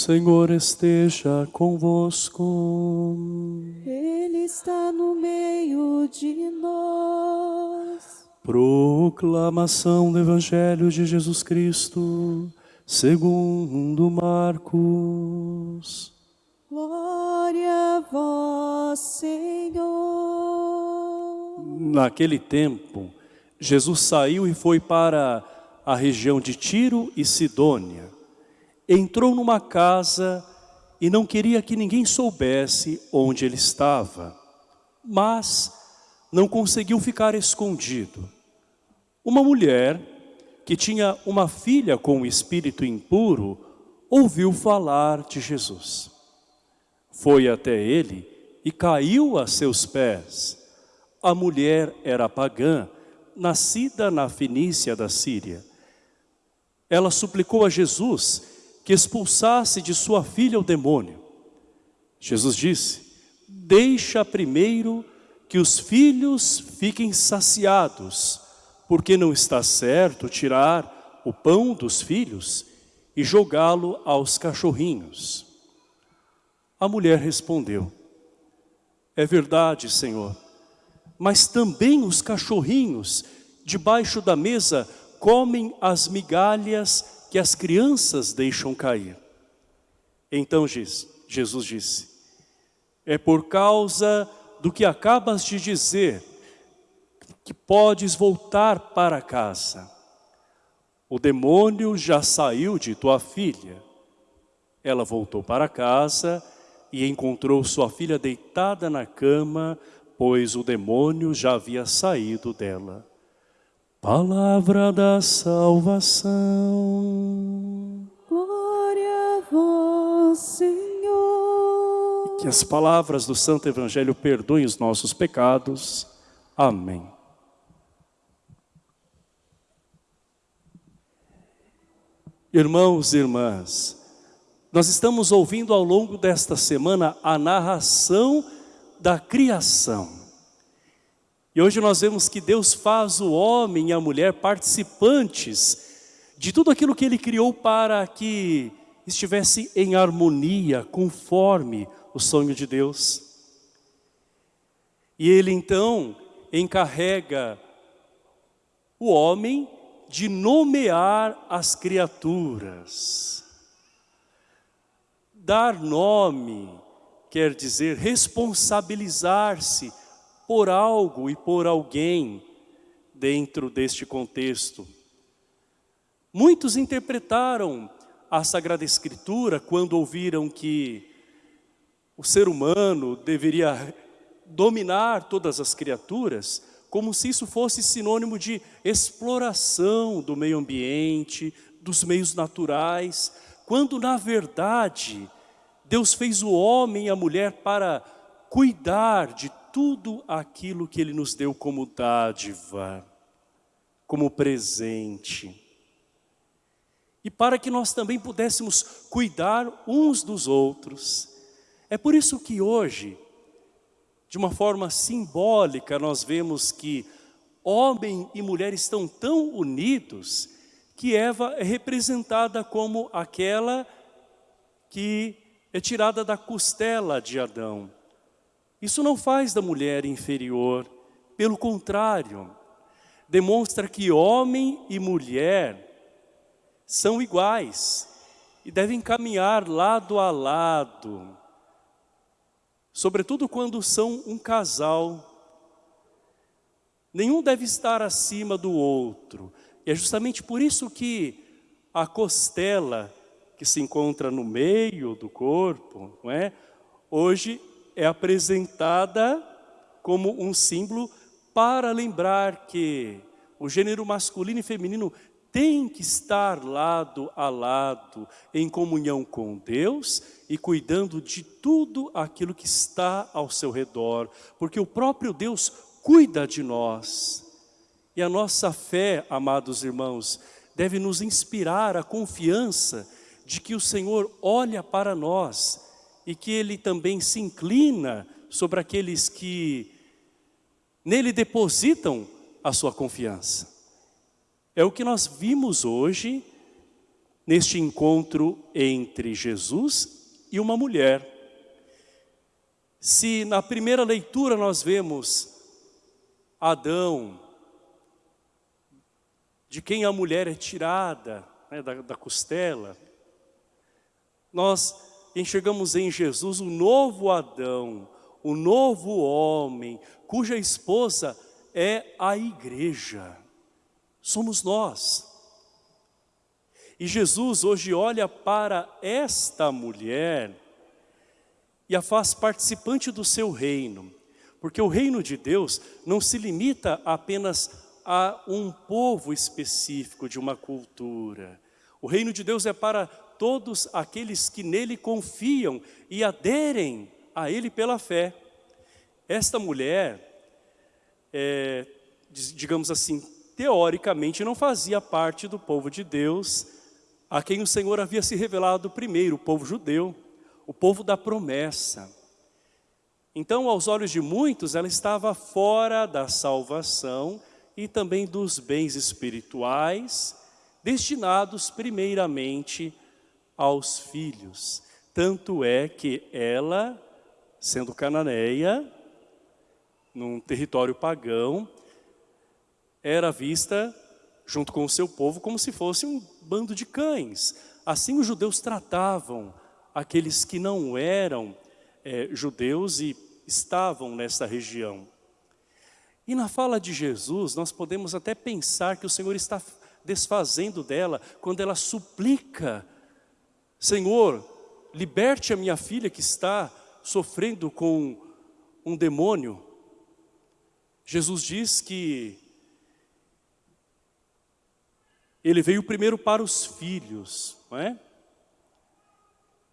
Senhor esteja convosco. Ele está no meio de nós. Proclamação do Evangelho de Jesus Cristo, segundo Marcos. Glória a vós, Senhor. Naquele tempo, Jesus saiu e foi para a região de Tiro e Sidônia. Entrou numa casa e não queria que ninguém soubesse onde ele estava, mas não conseguiu ficar escondido. Uma mulher que tinha uma filha com um espírito impuro ouviu falar de Jesus. Foi até ele e caiu a seus pés. A mulher era pagã, nascida na Fenícia da Síria. Ela suplicou a Jesus que expulsasse de sua filha o demônio. Jesus disse, deixa primeiro que os filhos fiquem saciados, porque não está certo tirar o pão dos filhos e jogá-lo aos cachorrinhos. A mulher respondeu, é verdade, Senhor, mas também os cachorrinhos debaixo da mesa comem as migalhas que as crianças deixam cair. Então Jesus disse, é por causa do que acabas de dizer que podes voltar para casa. O demônio já saiu de tua filha. Ela voltou para casa e encontrou sua filha deitada na cama, pois o demônio já havia saído dela. Palavra da salvação. Glória a vós, Senhor. Que as palavras do Santo Evangelho perdoem os nossos pecados. Amém. Irmãos e irmãs, nós estamos ouvindo ao longo desta semana a narração da criação. E hoje nós vemos que Deus faz o homem e a mulher participantes de tudo aquilo que Ele criou para que estivesse em harmonia, conforme o sonho de Deus. E Ele então encarrega o homem de nomear as criaturas. Dar nome quer dizer responsabilizar-se por algo e por alguém dentro deste contexto. Muitos interpretaram a Sagrada Escritura quando ouviram que o ser humano deveria dominar todas as criaturas, como se isso fosse sinônimo de exploração do meio ambiente, dos meios naturais, quando na verdade Deus fez o homem e a mulher para cuidar de tudo aquilo que Ele nos deu como dádiva, como presente. E para que nós também pudéssemos cuidar uns dos outros. É por isso que hoje, de uma forma simbólica, nós vemos que homem e mulher estão tão unidos que Eva é representada como aquela que é tirada da costela de Adão. Isso não faz da mulher inferior, pelo contrário, demonstra que homem e mulher são iguais e devem caminhar lado a lado, sobretudo quando são um casal. Nenhum deve estar acima do outro, e é justamente por isso que a costela que se encontra no meio do corpo, não é? hoje é apresentada como um símbolo para lembrar que o gênero masculino e feminino tem que estar lado a lado, em comunhão com Deus e cuidando de tudo aquilo que está ao seu redor, porque o próprio Deus cuida de nós. E a nossa fé, amados irmãos, deve nos inspirar a confiança de que o Senhor olha para nós e que Ele também se inclina sobre aqueles que nele depositam a sua confiança. É o que nós vimos hoje neste encontro entre Jesus e uma mulher. Se na primeira leitura nós vemos Adão, de quem a mulher é tirada, né, da, da costela, nós enxergamos em Jesus o novo Adão, o novo homem, cuja esposa é a igreja. Somos nós. E Jesus hoje olha para esta mulher e a faz participante do seu reino. Porque o reino de Deus não se limita apenas a um povo específico de uma cultura. O reino de Deus é para todos aqueles que nele confiam e aderem a ele pela fé. Esta mulher, é, digamos assim, teoricamente não fazia parte do povo de Deus, a quem o Senhor havia se revelado primeiro, o povo judeu, o povo da promessa. Então, aos olhos de muitos, ela estava fora da salvação e também dos bens espirituais, destinados primeiramente aos filhos. Tanto é que ela, sendo cananeia, num território pagão, era vista, junto com o seu povo, como se fosse um bando de cães. Assim os judeus tratavam aqueles que não eram é, judeus e estavam nessa região. E na fala de Jesus, nós podemos até pensar que o Senhor está desfazendo dela, quando ela suplica Senhor, liberte a minha filha que está sofrendo com um demônio. Jesus diz que ele veio primeiro para os filhos, não é?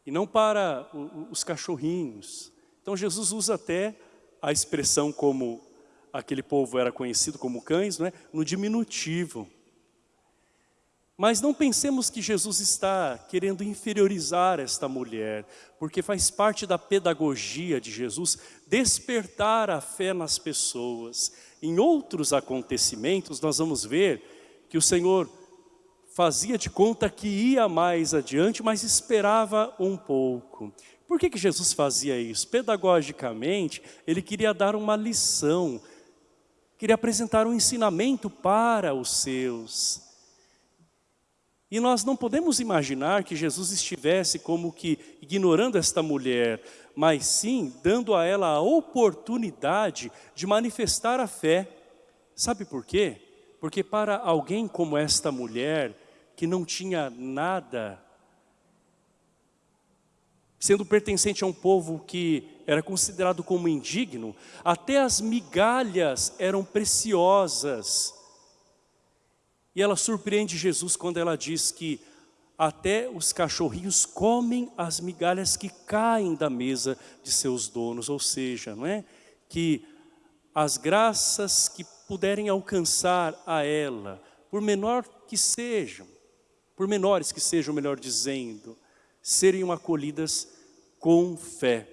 E não para os cachorrinhos. Então Jesus usa até a expressão como aquele povo era conhecido como cães, não é? no diminutivo. Mas não pensemos que Jesus está querendo inferiorizar esta mulher, porque faz parte da pedagogia de Jesus despertar a fé nas pessoas. Em outros acontecimentos, nós vamos ver que o Senhor fazia de conta que ia mais adiante, mas esperava um pouco. Por que, que Jesus fazia isso? Pedagogicamente, ele queria dar uma lição, queria apresentar um ensinamento para os seus. E nós não podemos imaginar que Jesus estivesse como que ignorando esta mulher, mas sim dando a ela a oportunidade de manifestar a fé. Sabe por quê? Porque para alguém como esta mulher, que não tinha nada, sendo pertencente a um povo que era considerado como indigno, até as migalhas eram preciosas e ela surpreende Jesus quando ela diz que até os cachorrinhos comem as migalhas que caem da mesa de seus donos, ou seja, não é? que as graças que puderem alcançar a ela, por menor que sejam, por menores que sejam, melhor dizendo, serem acolhidas com fé.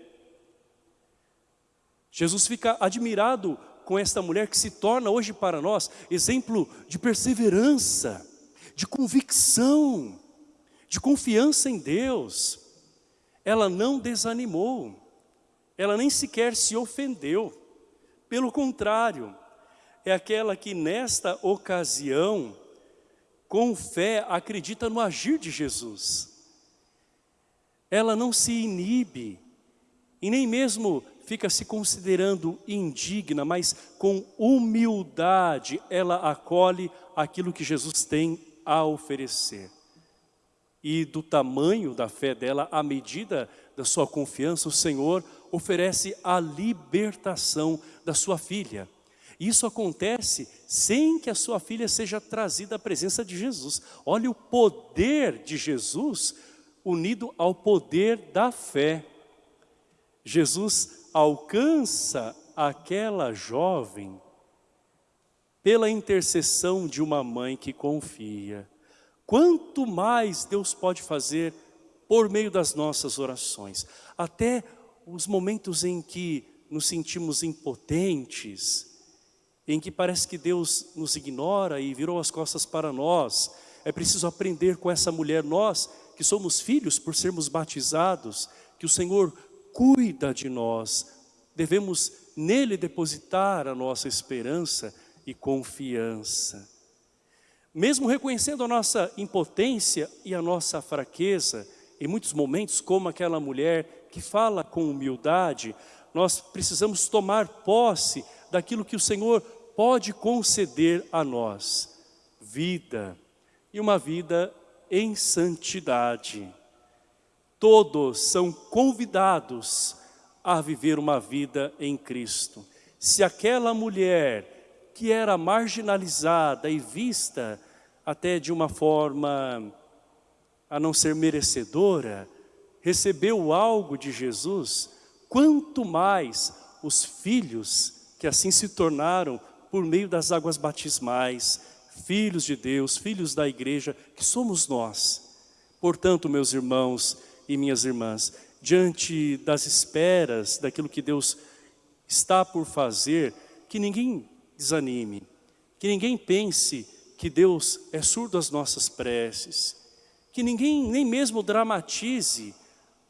Jesus fica admirado com esta mulher que se torna hoje para nós exemplo de perseverança, de convicção, de confiança em Deus. Ela não desanimou, ela nem sequer se ofendeu. Pelo contrário, é aquela que nesta ocasião, com fé, acredita no agir de Jesus. Ela não se inibe, e nem mesmo fica se considerando indigna, mas com humildade ela acolhe aquilo que Jesus tem a oferecer. E do tamanho da fé dela, à medida da sua confiança, o Senhor oferece a libertação da sua filha. Isso acontece sem que a sua filha seja trazida à presença de Jesus. Olha o poder de Jesus unido ao poder da fé. Jesus alcança aquela jovem pela intercessão de uma mãe que confia. Quanto mais Deus pode fazer por meio das nossas orações. Até os momentos em que nos sentimos impotentes, em que parece que Deus nos ignora e virou as costas para nós, é preciso aprender com essa mulher, nós que somos filhos por sermos batizados, que o Senhor cuida de nós, devemos nele depositar a nossa esperança e confiança. Mesmo reconhecendo a nossa impotência e a nossa fraqueza, em muitos momentos, como aquela mulher que fala com humildade, nós precisamos tomar posse daquilo que o Senhor pode conceder a nós. Vida, e uma vida em santidade. Todos são convidados a viver uma vida em Cristo. Se aquela mulher que era marginalizada e vista até de uma forma a não ser merecedora, recebeu algo de Jesus, quanto mais os filhos que assim se tornaram por meio das águas batismais, filhos de Deus, filhos da igreja, que somos nós. Portanto, meus irmãos e minhas irmãs, diante das esperas, daquilo que Deus está por fazer, que ninguém desanime, que ninguém pense que Deus é surdo às nossas preces, que ninguém nem mesmo dramatize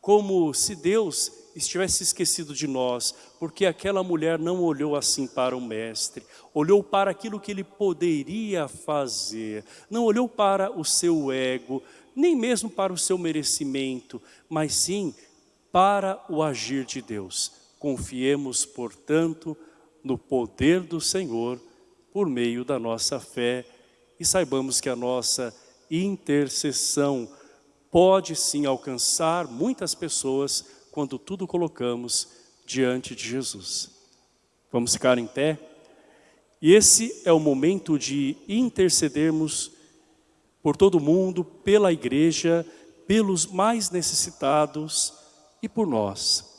como se Deus estivesse esquecido de nós, porque aquela mulher não olhou assim para o mestre, olhou para aquilo que ele poderia fazer, não olhou para o seu ego, nem mesmo para o seu merecimento, mas sim para o agir de Deus. Confiemos, portanto, no poder do Senhor por meio da nossa fé e saibamos que a nossa intercessão pode sim alcançar muitas pessoas quando tudo colocamos diante de Jesus. Vamos ficar em pé? E esse é o momento de intercedermos por todo mundo, pela igreja, pelos mais necessitados e por nós.